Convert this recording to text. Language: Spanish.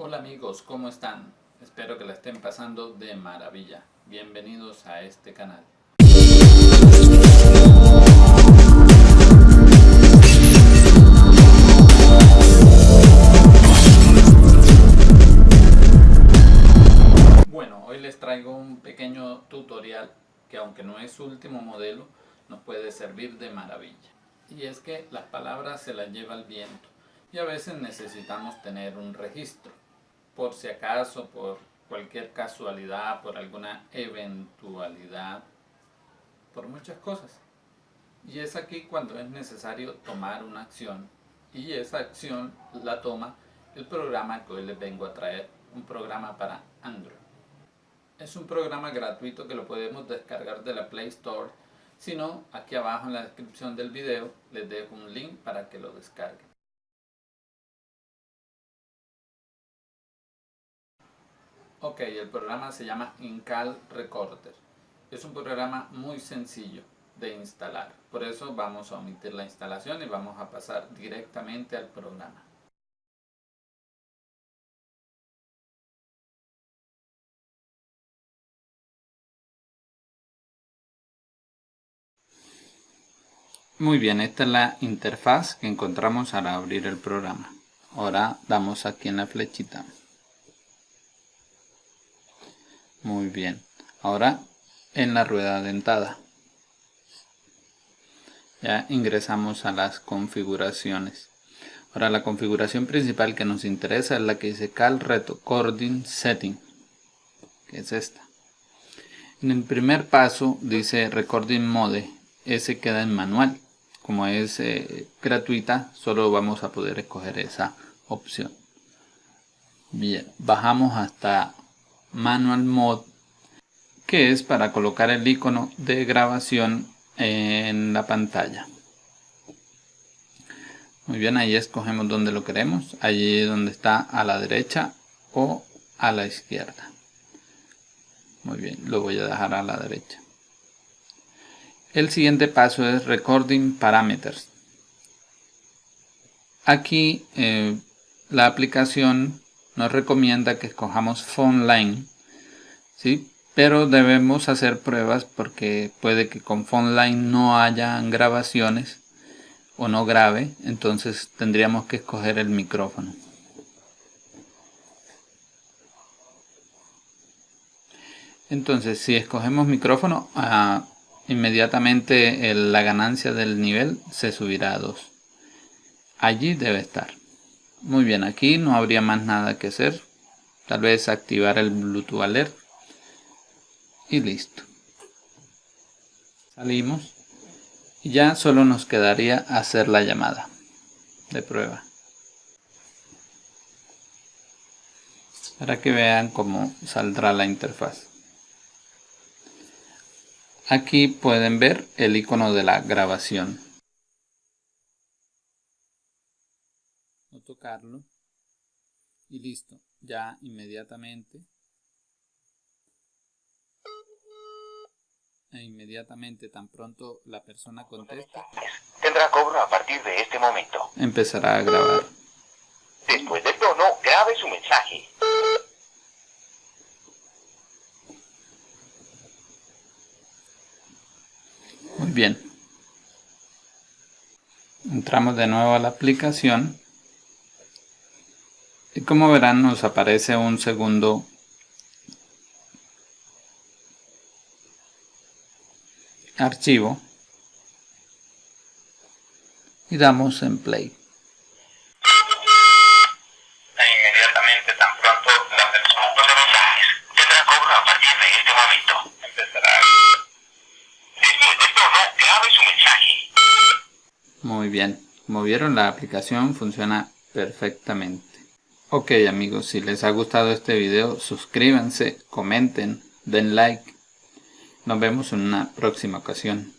Hola amigos, ¿cómo están? Espero que la estén pasando de maravilla. Bienvenidos a este canal. Bueno, hoy les traigo un pequeño tutorial que aunque no es su último modelo, nos puede servir de maravilla. Y es que las palabras se las lleva el viento y a veces necesitamos tener un registro por si acaso, por cualquier casualidad, por alguna eventualidad, por muchas cosas. Y es aquí cuando es necesario tomar una acción y esa acción la toma el programa que hoy les vengo a traer, un programa para Android. Es un programa gratuito que lo podemos descargar de la Play Store, si no, aquí abajo en la descripción del video les dejo un link para que lo descarguen. Ok, el programa se llama Incal Recorder. Es un programa muy sencillo de instalar. Por eso vamos a omitir la instalación y vamos a pasar directamente al programa. Muy bien, esta es la interfaz que encontramos al abrir el programa. Ahora damos aquí en la flechita. Muy bien. Ahora en la rueda dentada. Ya ingresamos a las configuraciones. Ahora la configuración principal que nos interesa es la que dice Cal Recording Setting. Que es esta. En el primer paso dice Recording Mode. Ese queda en manual. Como es eh, gratuita, solo vamos a poder escoger esa opción. Bien, bajamos hasta Manual Mode, que es para colocar el icono de grabación en la pantalla. Muy bien, ahí escogemos donde lo queremos, allí donde está a la derecha o a la izquierda. Muy bien, lo voy a dejar a la derecha. El siguiente paso es Recording Parameters. Aquí eh, la aplicación nos recomienda que escojamos phone line, ¿sí? pero debemos hacer pruebas porque puede que con phone line no haya grabaciones o no grabe, entonces tendríamos que escoger el micrófono. Entonces, si escogemos micrófono, ah, inmediatamente la ganancia del nivel se subirá a 2. Allí debe estar. Muy bien, aquí no habría más nada que hacer. Tal vez activar el Bluetooth Alert. Y listo. Salimos. Y ya solo nos quedaría hacer la llamada de prueba. Para que vean cómo saldrá la interfaz. Aquí pueden ver el icono de la grabación. Tocarlo y listo, ya inmediatamente e inmediatamente tan pronto la persona contesta tendrá cobro a partir de este momento. empezará a grabar. Después del tono grabe su mensaje. Muy bien. Entramos de nuevo a la aplicación y como verán nos aparece un segundo archivo y damos en play. Inmediatamente tan pronto la persona de mensajes tendrá cobro a partir de este momento. Empezará. Después del tono, grabe su mensaje. Muy bien. Como vieron la aplicación funciona perfectamente. Ok amigos, si les ha gustado este video, suscríbanse, comenten, den like. Nos vemos en una próxima ocasión.